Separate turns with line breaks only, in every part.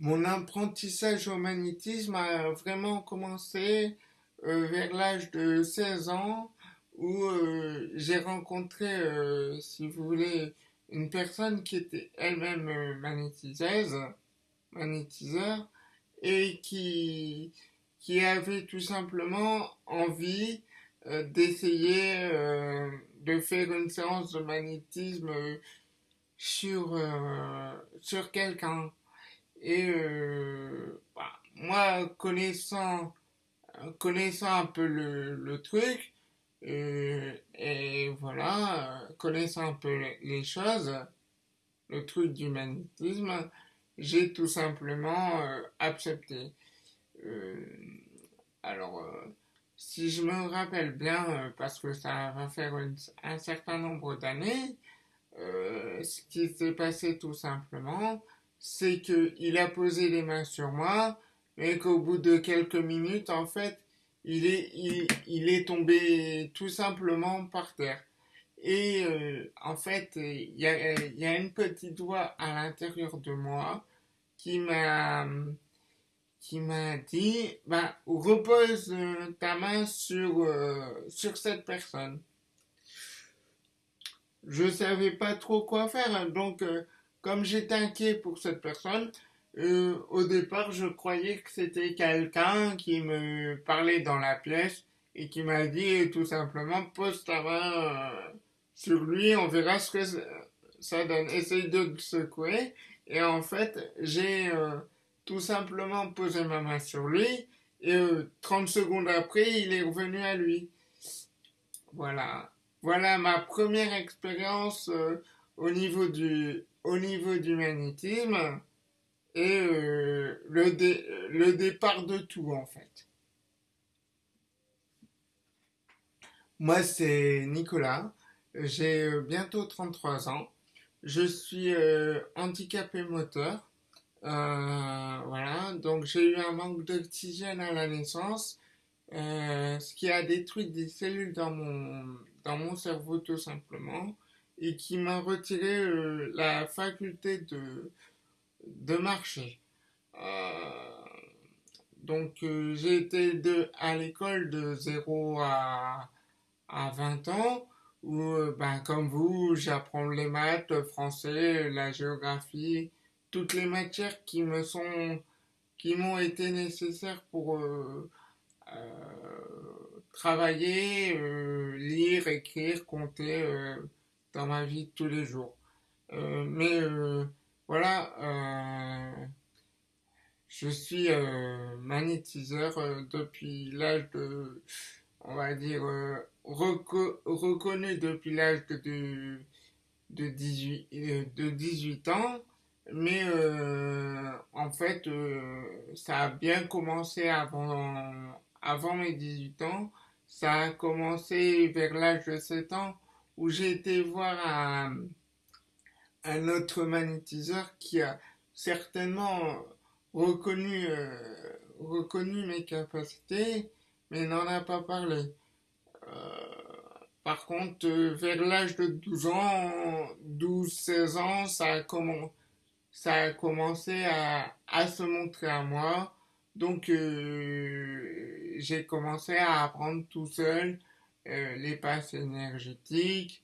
Mon apprentissage au magnétisme a vraiment commencé euh, vers l'âge de 16 ans où euh, j'ai rencontré, euh, si vous voulez, une personne qui était elle-même magnétiseuse, magnétiseur, et qui, avait tout simplement envie d'essayer de faire une séance de magnétisme sur quelqu'un. Et euh, bah, moi, connaissant, connaissant un peu le, le truc, euh, et voilà, connaissant un peu les choses, le truc du magnétisme, j'ai tout simplement euh, accepté. alors, si je me rappelle bien, parce que ça va faire un certain nombre d'années, ce qui s'est passé tout simplement, c'est qu'il a posé les mains sur moi, mais qu'au bout de quelques minutes, en fait, il est, il, est tombé tout simplement par terre. Et euh, en fait, il y a, une petite voix à l'intérieur de moi qui m'a qui m'a dit bah, repose ta main sur, euh, sur cette personne. Je savais pas trop quoi faire, donc euh, comme j'étais inquiet pour cette personne, euh, au départ, je croyais que c'était quelqu'un qui me parlait dans la pièce et qui m'a dit tout simplement pose ta main euh, sur lui, on verra ce que ça donne. Essaye de le secouer. Et en fait, j'ai euh, tout simplement posé ma main sur lui et 30 secondes après, il est revenu à lui. Voilà. Voilà ma première expérience au niveau du au niveau du magnétisme et euh, le, le départ de tout en fait. Moi c'est Nicolas, j'ai euh, bientôt 33 ans, je suis euh, handicapé moteur, voilà, donc j'ai eu un manque d'oxygène à la naissance, ce qui a détruit des cellules dans mon, dans mon cerveau tout simplement et qui m'a retiré euh, la faculté de, de marcher. Euh, donc euh, j'ai été de, à l'école de 0 à, à 20 ans où, ben, comme vous, j'apprends les maths, le français, la géographie, toutes les matières qui me sont, qui m'ont été nécessaires pour travailler, lire, écrire, compter dans ma vie tous les jours. Euh, mais euh, voilà, euh, je suis magnétiseur depuis l'âge de, on va dire, reconnu depuis l'âge de, de, 18, de 18 ans. Mais en fait, ça a bien commencé avant, avant mes 18 ans. Ça a commencé vers l'âge de 7 ans où j'ai été voir un, autre magnétiseur qui a certainement reconnu, euh, reconnu mes capacités, mais n'en a pas parlé. Euh, par contre, euh, vers l'âge de 12 ans, 12-16 ans, ça a, commencé à, se montrer à moi. Donc, j'ai commencé à apprendre tout seul euh, les passes énergétiques,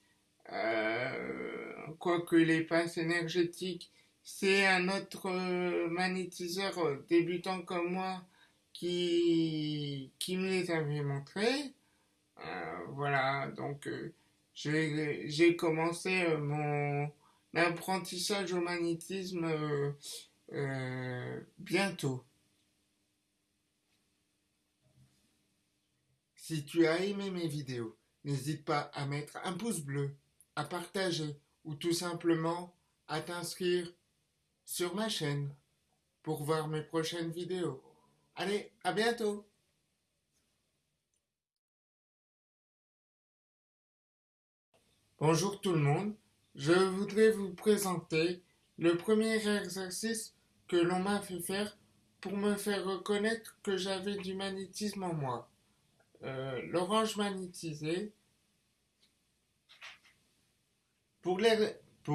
euh, quoique les passes énergétiques, c'est un autre euh, magnétiseur débutant comme moi qui, qui me les avait montrés. voilà, donc j'ai commencé mon apprentissage au magnétisme bientôt. Si tu as aimé mes vidéos, n'hésite pas à mettre un pouce bleu, à partager ou tout simplement à t'inscrire sur ma chaîne pour voir mes prochaines vidéos. Allez, à bientôt Bonjour tout le monde, je voudrais vous présenter le premier exercice que l'on m'a fait faire pour me faire reconnaître que j'avais du magnétisme en moi. Euh, l'orange magnétisé. Pour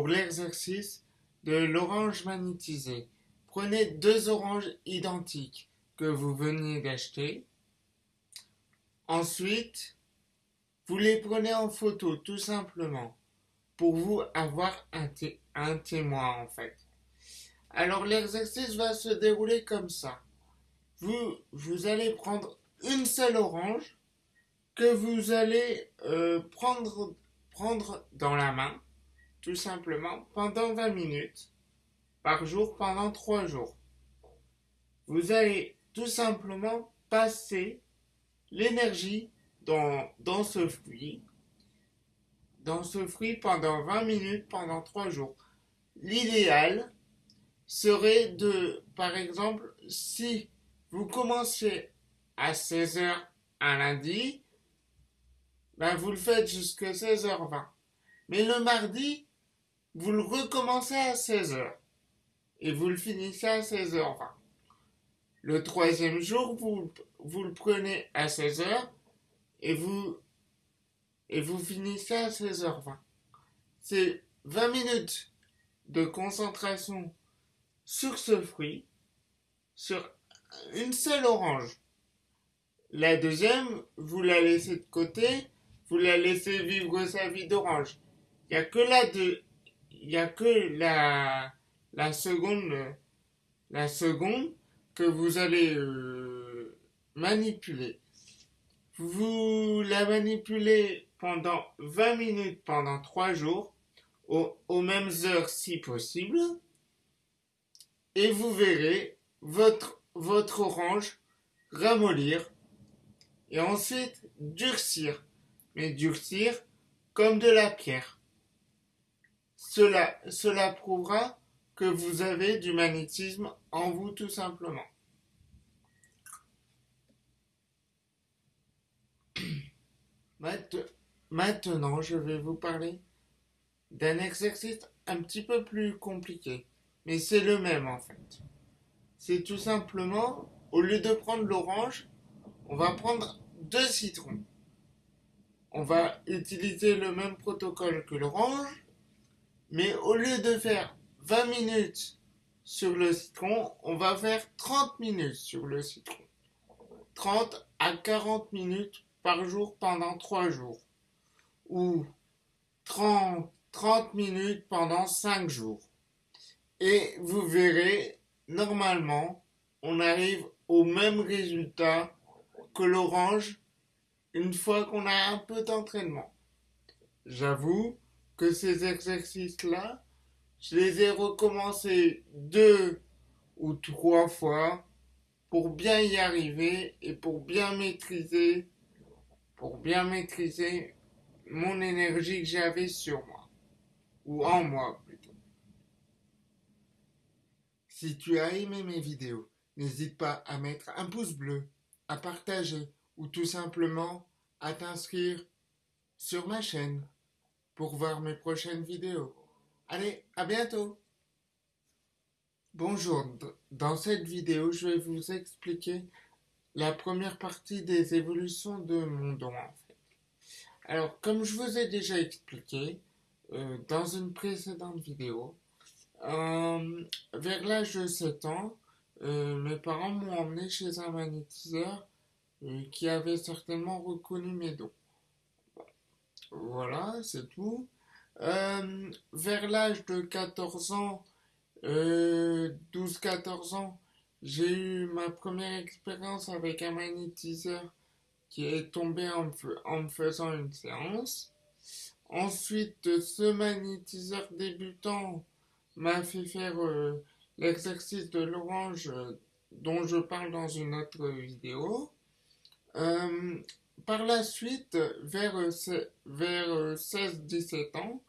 l'exercice de l'orange magnétisé, prenez deux oranges identiques que vous veniez d'acheter. Ensuite, vous les prenez en photo tout simplement pour vous avoir un, un témoin en fait. Alors l'exercice va se dérouler comme ça. Vous, vous allez prendre une seule orange que vous allez euh, prendre, prendre dans la main, tout simplement, pendant 20 minutes, par jour, pendant 3 jours. Vous allez tout simplement passer l'énergie dans, dans ce fruit, dans ce fruit pendant 20 minutes, pendant 3 jours. L'idéal serait de, par exemple, si vous commencez à 16h un lundi, ben vous le faites jusqu'à 16h20. Mais le mardi, vous le recommencez à 16h et vous le finissez à 16h20. Le troisième jour, vous, vous le prenez à 16h et vous, et vous finissez à 16h20. C'est 20 minutes de concentration sur ce fruit, sur une seule orange. La deuxième, vous la laissez de côté, vous la laissez vivre sa vie d'orange. Il n'y a que la a que la, seconde, que vous allez euh, manipuler. Vous la manipulez pendant 20 minutes, pendant 3 jours, aux, aux mêmes heures si possible, et vous verrez votre, votre orange ramollir et ensuite durcir, mais durcir comme de la pierre. Cela, cela prouvera que vous avez du magnétisme en vous tout simplement. Maintenant, je vais vous parler d'un exercice un petit peu plus compliqué, mais c'est le même en fait. C'est tout simplement, au lieu de prendre l'orange, on va prendre deux citrons. On va utiliser le même protocole que l'orange, mais au lieu de faire 20 minutes sur le citron, on va faire 30 minutes sur le citron. 30 à 40 minutes par jour pendant 3 jours. Ou 30, 30 minutes pendant 5 jours. Et vous verrez, normalement, on arrive au même résultat que l'orange une fois qu'on a un peu d'entraînement. J'avoue que ces exercices-là, je les ai recommencés deux ou trois fois pour bien y arriver et pour bien maîtriser, pour bien maîtriser mon énergie que j'avais sur moi, ou en moi plutôt. Si tu as aimé mes vidéos, n'hésite pas à mettre un pouce bleu à partager ou tout simplement à t'inscrire sur ma chaîne pour voir mes prochaines vidéos. Allez, à bientôt Bonjour, dans cette vidéo, je vais vous expliquer la première partie des évolutions de mon don en fait. Alors, comme je vous ai déjà expliqué euh, dans une précédente vidéo, euh, vers l'âge de 7 ans, euh, mes parents m'ont emmené chez un magnétiseur qui avait certainement reconnu mes dons. Voilà, c'est tout. Euh, vers l'âge de 14 ans, 12-14 ans, j'ai eu ma première expérience avec un magnétiseur qui est tombé en, me faisant une séance. Ensuite, ce magnétiseur débutant m'a fait faire l'exercice de l'orange euh, dont je parle dans une autre vidéo. Euh, par la suite, vers, vers 16-17 ans,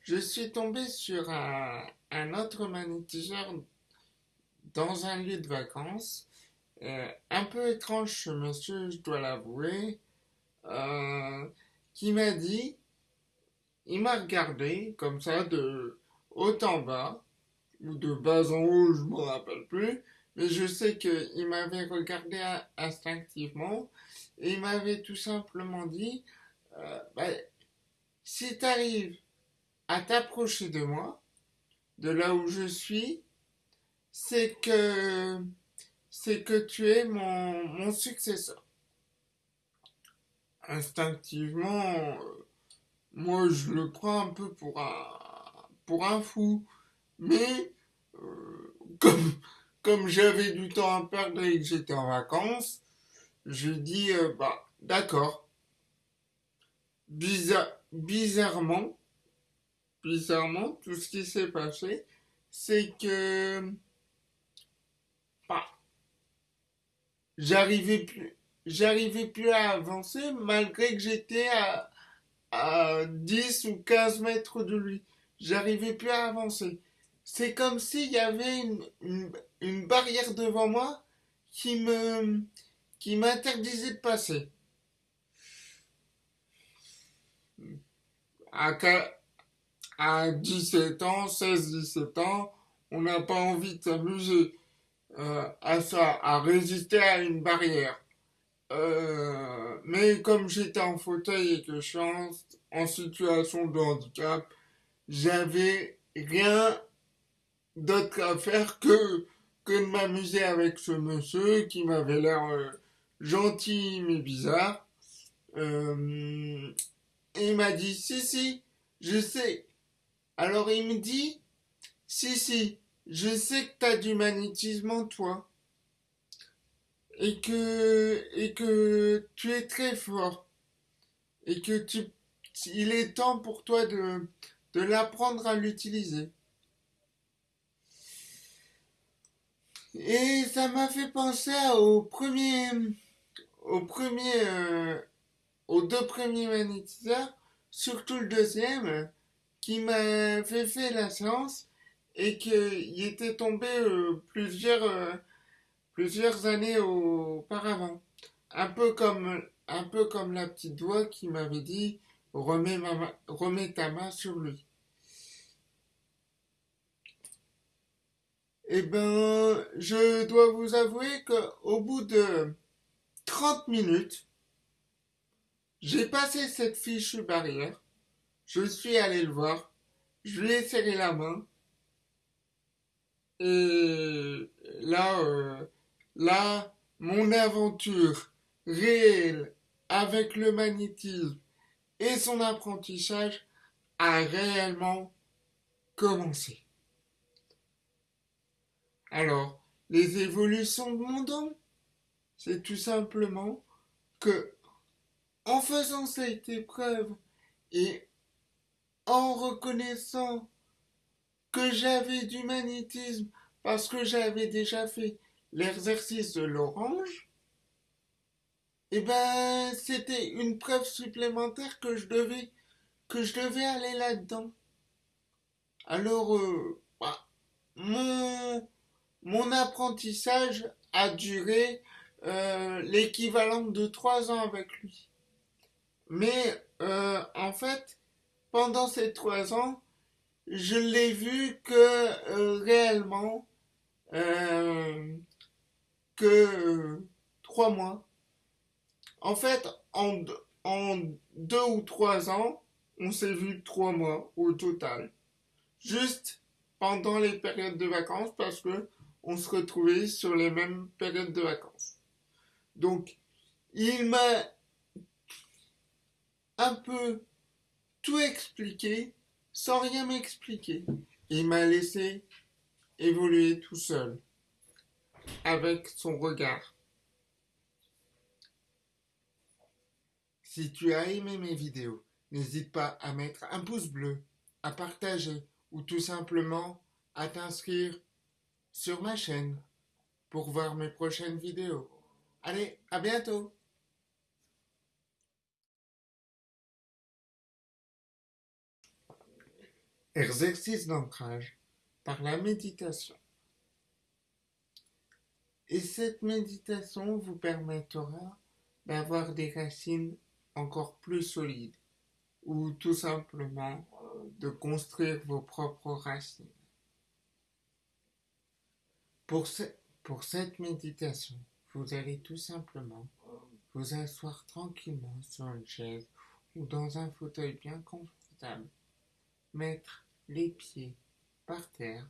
je suis tombé sur un, autre magnétiseur dans un lieu de vacances. Euh, un peu étrange monsieur, je dois l'avouer, qui m'a dit, il m'a regardé comme ça de haut en bas, ou de bas en haut, je me rappelle plus, mais je sais qu'il m'avait regardé instinctivement et il m'avait tout simplement dit euh, bah, si tu arrives à t'approcher de moi, de là où je suis, c'est que c'est que tu es mon, mon successeur. Instinctivement, moi je le prends un peu pour un, pour un fou, mais euh, comme, comme j'avais du temps à perdre et que j'étais en vacances, je dis euh, bah d'accord. bizarrement, bizarrement, tout ce qui s'est passé, c'est que bah, j'arrivais plus, à avancer malgré que j'étais à, à 10 ou 15 mètres de lui. J'arrivais plus à avancer. C'est comme s'il y avait une, barrière devant moi qui me qui m'interdisait de passer. À, à 17 ans, 16-17 ans, on n'a pas envie de s'amuser euh, à ça, à résister à une barrière. Euh, mais comme j'étais en fauteuil et que je en, situation de handicap, j'avais rien d'autre à faire que, que de m'amuser avec ce monsieur qui m'avait l'air euh, gentil mais bizarre. Euh, et il m'a dit, si, si, je sais. Alors il me dit, si, si, je sais que t'as du magnétisme en toi et que, tu es très fort et que tu, il est temps pour toi de l'apprendre à l'utiliser. Et ça m'a fait penser au premier, premier, euh, aux deux premiers magnétiseurs, surtout le deuxième, qui m'a fait la séance et qu'il était tombé euh, plusieurs, euh, plusieurs années auparavant. Un peu comme, un peu comme la petite doigt qui m'avait dit remets, remets ta main sur lui. Eh ben, je dois vous avouer qu'au bout de 30 minutes, j'ai passé cette fichue barrière. Je suis allé le voir. Je lui ai serré la main. Et là, euh, Là, mon aventure réelle avec le magnétisme et son apprentissage a réellement commencé. Alors, les évolutions de mon don, c'est tout simplement que, en faisant cette épreuve et en reconnaissant que j'avais du magnétisme parce que j'avais déjà fait l'exercice de l'orange, eh ben, c'était une preuve supplémentaire que je devais, que je devais aller là-dedans. Alors, euh, bah, mon, mon apprentissage a duré euh, l'équivalent de trois ans avec lui. Mais euh, en fait, pendant ces trois ans, je l'ai vu que réellement que trois mois. En fait, en, en deux ou trois ans, on s'est vu trois mois au total. Juste pendant les périodes de vacances parce que on se retrouvait sur les mêmes périodes de vacances. Donc, il m'a un peu tout expliqué sans rien m'expliquer. Il m'a laissé évoluer tout seul avec son regard. Si tu as aimé mes vidéos, n'hésite pas à mettre un pouce bleu, à partager ou tout simplement à t'inscrire sur ma chaîne pour voir mes prochaines vidéos. Allez, à bientôt Exercice d'ancrage par la méditation. Et cette méditation vous permettra d'avoir des racines encore plus solides ou tout simplement de construire vos propres racines. Pour, pour cette méditation, vous allez tout simplement vous asseoir tranquillement sur une chaise ou dans un fauteuil bien confortable, mettre les pieds par terre.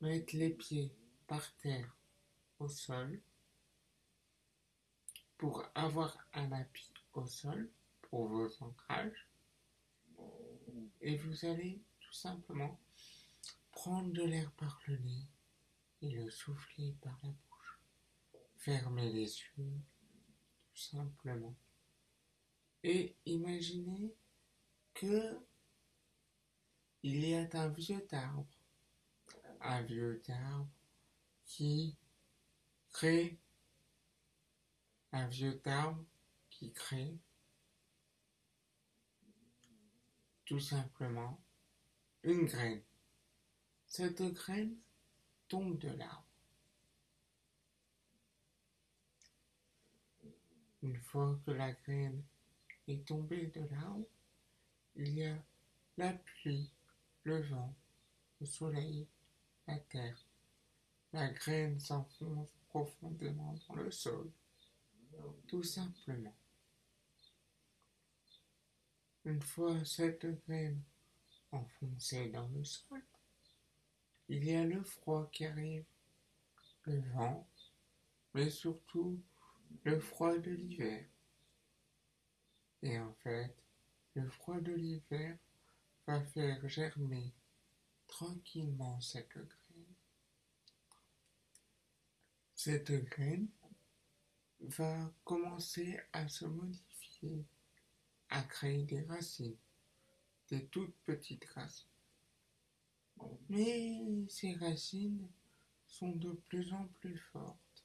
Mettre les pieds par terre au sol. Pour avoir un appui au sol pour vos ancrages. Et vous allez tout simplement prendre de l'air par le nez le souffler par la bouche. Fermez les yeux, tout simplement. Et imaginez que il y a un vieux arbre, un vieux arbre qui crée, un vieux arbre qui crée tout simplement une graine. Cette graine tombe de l'arbre. Une fois que la graine est tombée de l'arbre, il y a la pluie, le vent, le soleil, la terre. La graine s'enfonce profondément dans le sol, tout simplement. Une fois cette graine enfoncée dans le sol, il y a le froid qui arrive, le vent, mais surtout le froid de l'hiver. Et en fait, le froid de l'hiver va faire germer tranquillement cette graine. Cette graine va commencer à se modifier à créer des racines, des toutes petites racines. Mais ces racines sont de plus en plus fortes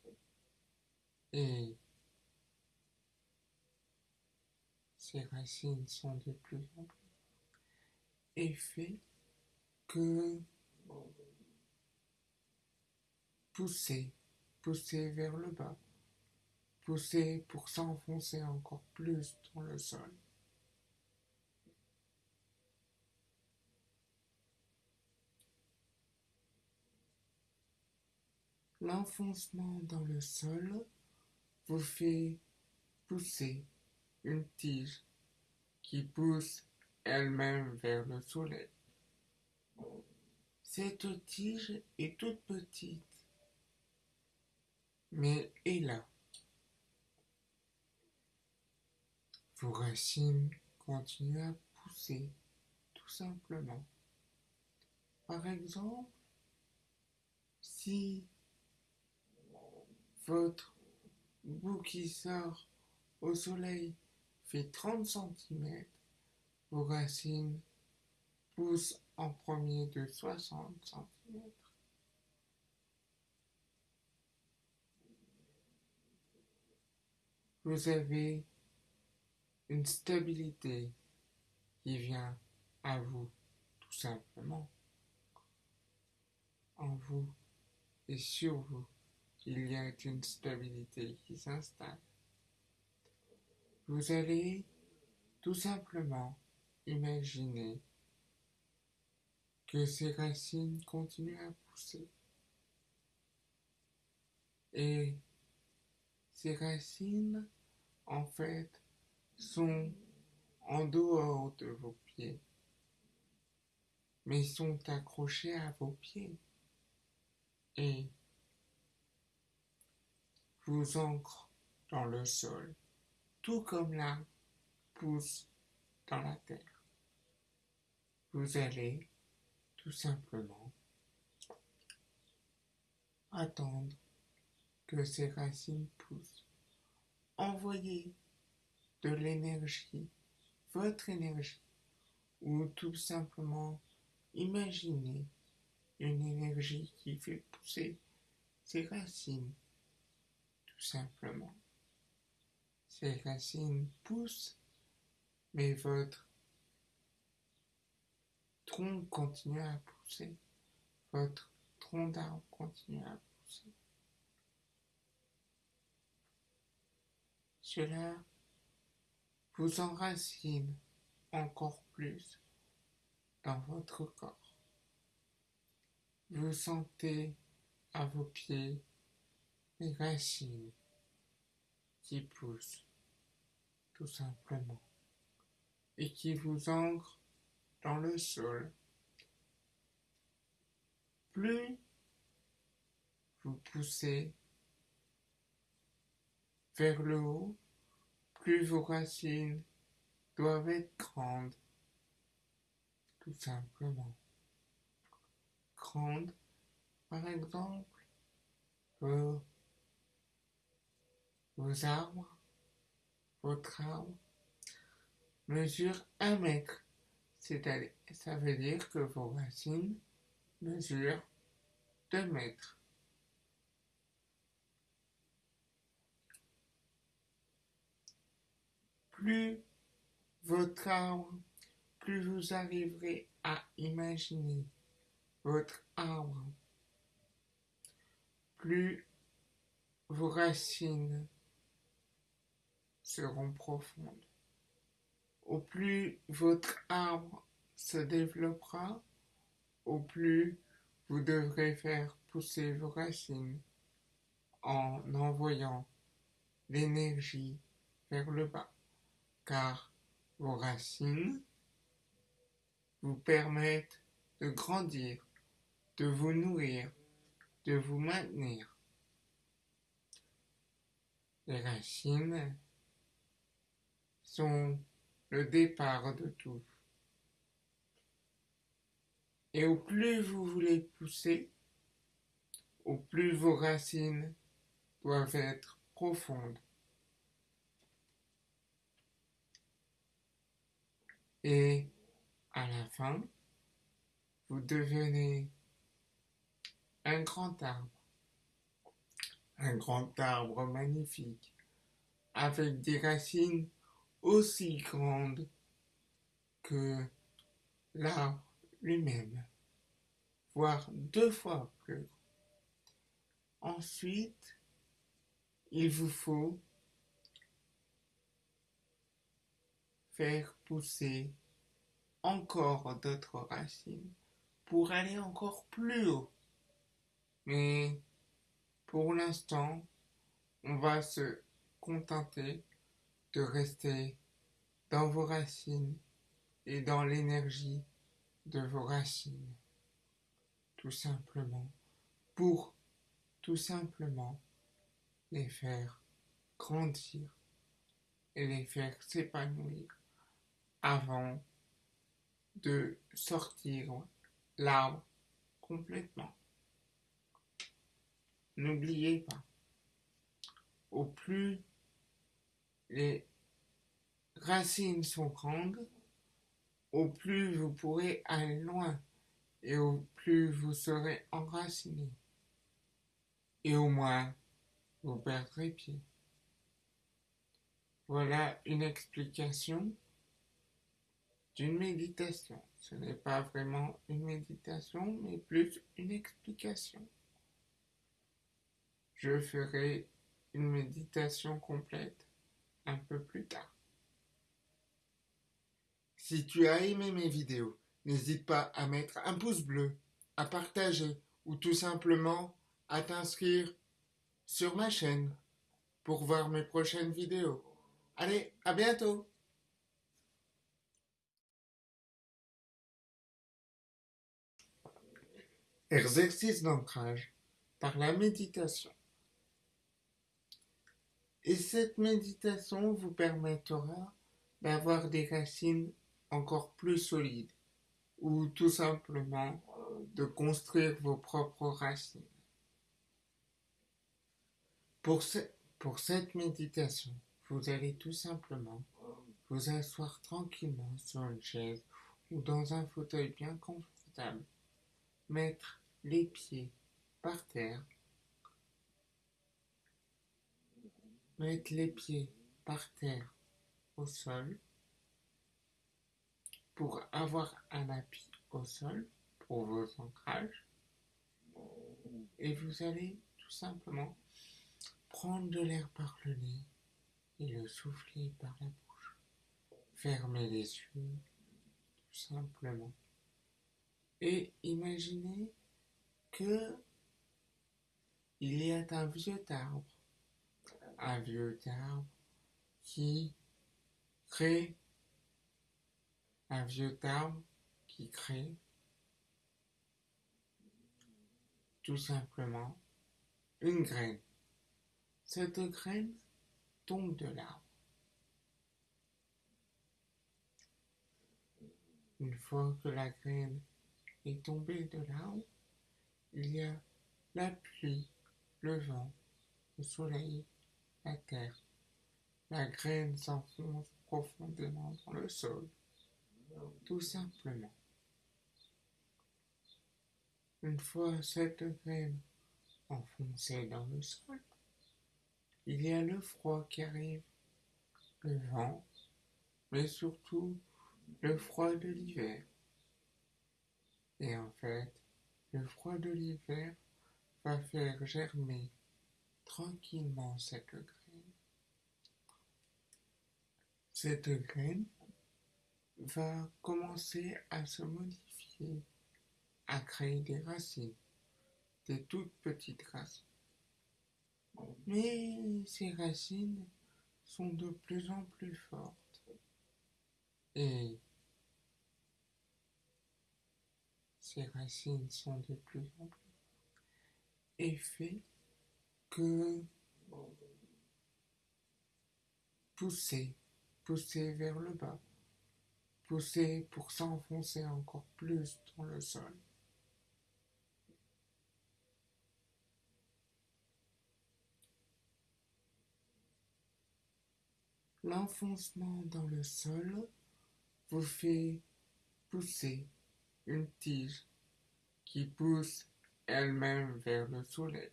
et ces racines sont de plus en plus et fait que pousser, pousser vers le bas, pousser pour s'enfoncer encore plus dans le sol. L'enfoncement dans le sol vous fait pousser une tige qui pousse elle-même vers le soleil. Cette tige est toute petite, mais est là. Vos racines continuent à pousser, tout simplement. Par exemple, si votre bout qui sort au soleil fait 30 cm, vos racines poussent en premier de 60 cm. Vous avez une stabilité qui vient à vous, tout simplement. En vous et sur vous il y a une stabilité qui s'installe. Vous allez tout simplement imaginer que ces racines continuent à pousser. Et ces racines, en fait, sont en dehors de vos pieds, mais sont accrochées à vos pieds. Vous ancre dans le sol, tout comme l'arbre pousse dans la terre. Vous allez tout simplement attendre que ces racines poussent. Envoyez de l'énergie, votre énergie, ou tout simplement imaginez une énergie qui fait pousser ces racines simplement. Ces racines poussent, mais votre tronc continue à pousser. Votre tronc d'arbre continue à pousser. Cela vous enracine encore plus dans votre corps. Vous sentez à vos pieds racines qui poussent tout simplement et qui vous ancrent dans le sol. Plus vous poussez vers le haut, plus vos racines doivent être grandes, tout simplement. Grandes, par exemple, vos, vos arbres, votre arbre mesure un mètre. C'est-à-dire, ça veut dire que vos racines mesurent 2 mètres. Plus votre arbre, plus vous arriverez à imaginer votre arbre, plus vos racines seront profondes. Au plus votre arbre se développera, au plus vous devrez faire pousser vos racines en envoyant l'énergie vers le bas, car vos racines vous permettent de grandir, de vous nourrir, de vous maintenir. Les racines sont le départ de tout. Et au plus vous voulez pousser, au plus vos racines doivent être profondes. Et à la fin, vous devenez un grand arbre. Un grand arbre magnifique, avec des racines aussi grandes que l'arbre lui-même, voire deux fois plus. Ensuite, il vous faut faire pousser encore d'autres racines pour aller encore plus haut. Mais pour l'instant, on va se contenter de rester dans vos racines et dans l'énergie de vos racines. Tout simplement pour tout simplement les faire grandir et les faire s'épanouir avant de sortir l'arbre complètement. N'oubliez pas, au plus les racines sont grandes, au plus vous pourrez aller loin et au plus vous serez enraciné. Et au moins, vous perdrez pied. Voilà une explication d'une méditation. Ce n'est pas vraiment une méditation, mais plus une explication. Je ferai une méditation complète un peu plus tard. Si tu as aimé mes vidéos, n'hésite pas à mettre un pouce bleu, à partager ou tout simplement à t'inscrire sur ma chaîne pour voir mes prochaines vidéos. Allez, à bientôt Exercice d'ancrage par la méditation. Et cette méditation vous permettra d'avoir des racines encore plus solides ou tout simplement de construire vos propres racines. Pour, cette méditation, vous allez tout simplement vous asseoir tranquillement sur une chaise ou dans un fauteuil bien confortable, mettre les pieds par terre, mettre les pieds par terre au sol pour avoir un appui au sol pour vos ancrages et vous allez tout simplement prendre de l'air par le nez et le souffler par la bouche. Fermez les yeux tout simplement et imaginez que il y a un vieux arbre, un vieux arbre qui crée un vieux arbre qui crée tout simplement une graine. Cette graine tombe de l'arbre. Une fois que la graine est tombée de l'arbre, il y a la pluie, le vent, le soleil, la terre. La graine s'enfonce profondément dans le sol, tout simplement. Une fois cette graine enfoncée dans le sol, il y a le froid qui arrive, le vent, mais surtout le froid de l'hiver. Et en fait, le froid de l'hiver va faire germer tranquillement cette graine. Cette graine va commencer à se modifier, à créer des racines, des toutes petites racines. Mais ces racines sont de plus en plus fortes. Et ces racines sont de plus en plus et fait que pousser, pousser vers le bas, pousser pour s'enfoncer encore plus dans le sol. L'enfoncement dans le sol vous fait pousser une tige qui pousse elle-même vers le soleil.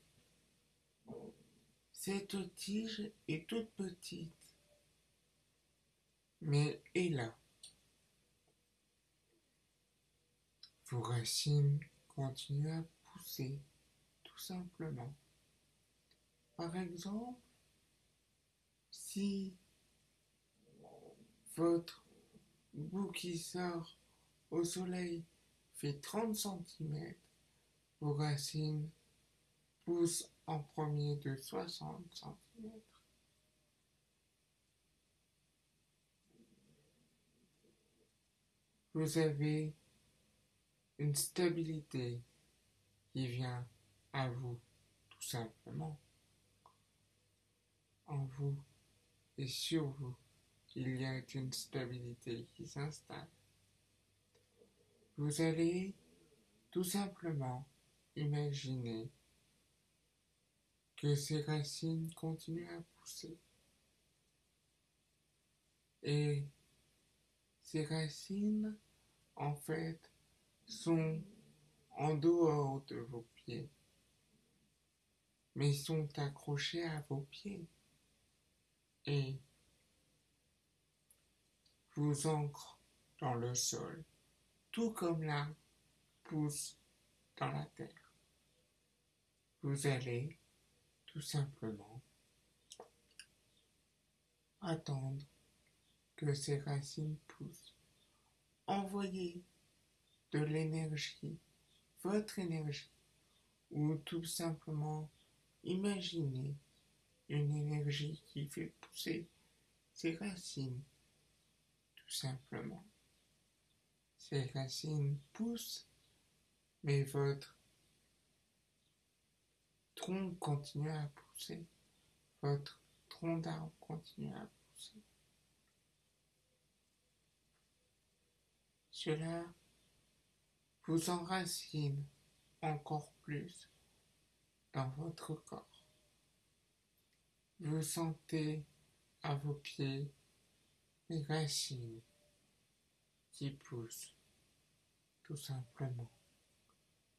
Cette tige est toute petite, mais là. Vos racines continuent à pousser, tout simplement. Par exemple, si votre bout qui sort au soleil fait 30 cm, vos racines poussent en premier de 60 cm. Vous avez une stabilité qui vient à vous, tout simplement. En vous et sur vous il y a une stabilité qui s'installe. Vous allez tout simplement imaginer que ces racines continuent à pousser. Et ces racines, en fait, sont en dehors de vos pieds, mais sont accrochées à vos pieds. Et vous ancre dans le sol, tout comme l'arbre pousse dans la terre. Vous allez tout simplement attendre que ces racines poussent. Envoyez de l'énergie, votre énergie, ou tout simplement imaginez une énergie qui fait pousser ces racines tout simplement. Ces racines poussent, mais votre tronc continue à pousser. Votre tronc d'arbre continue à pousser. Cela vous enracine encore plus dans votre corps. Vous sentez à vos pieds les racines qui poussent tout simplement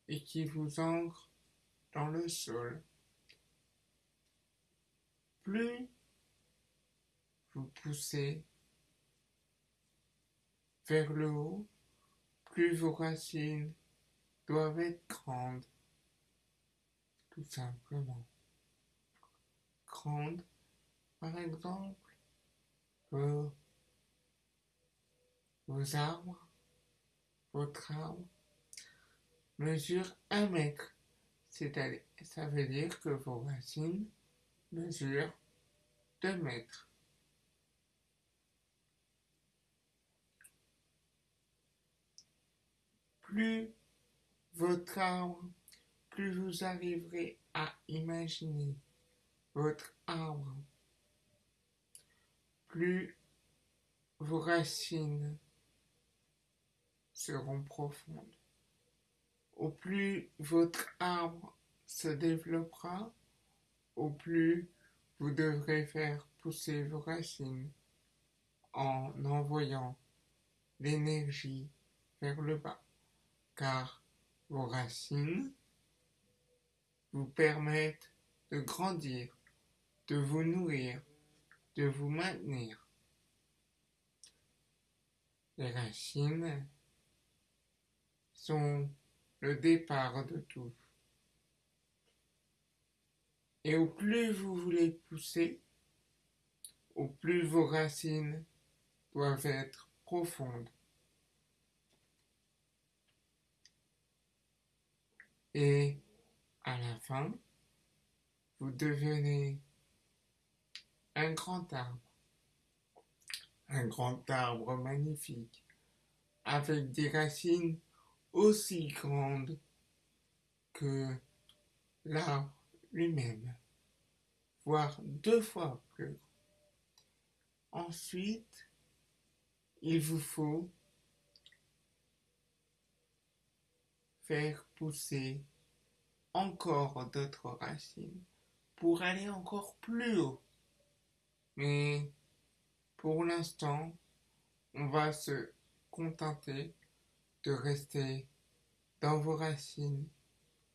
et qui vous ancrent dans le sol. Plus vous poussez vers le haut, plus vos racines doivent être grandes, tout simplement. Grandes, par exemple, pour vos arbres, votre arbre mesure un mètre. C'est-à-dire, ça veut dire que vos racines mesurent deux mètres. Plus votre arbre, plus vous arriverez à imaginer votre arbre, plus vos racines seront profondes. Au plus votre arbre se développera, au plus vous devrez faire pousser vos racines en envoyant l'énergie vers le bas, car vos racines vous permettent de grandir, de vous nourrir, de vous maintenir. Les racines sont le départ de tout. Et au plus vous voulez pousser, au plus vos racines doivent être profondes. Et à la fin, vous devenez un grand arbre. Un grand arbre magnifique, avec des racines aussi grandes que l'arbre lui-même, voire deux fois plus grand. Ensuite, il vous faut faire pousser encore d'autres racines pour aller encore plus haut. Mais pour l'instant, on va se contenter de rester dans vos racines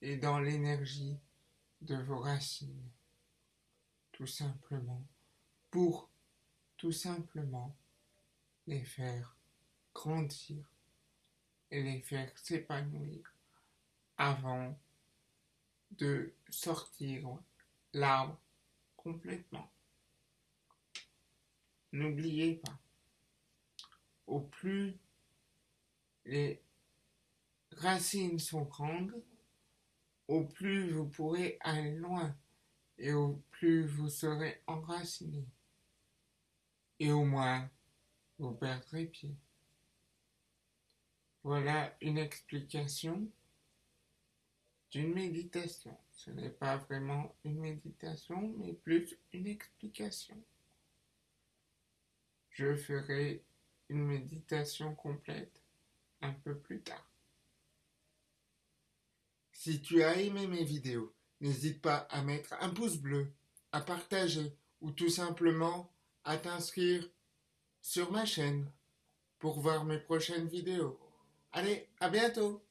et dans l'énergie de vos racines. Tout simplement pour tout simplement les faire grandir et les faire s'épanouir avant de sortir l'arbre complètement. N'oubliez pas, au plus les racines sont grandes, au plus vous pourrez aller loin et au plus vous serez enraciné. Et au moins, vous perdrez pied. Voilà une explication d'une méditation. Ce n'est pas vraiment une méditation, mais plus une explication. Je ferai une méditation complète un peu plus tard. Si tu as aimé mes vidéos, n'hésite pas à mettre un pouce bleu, à partager ou tout simplement à t'inscrire sur ma chaîne pour voir mes prochaines vidéos. Allez, à bientôt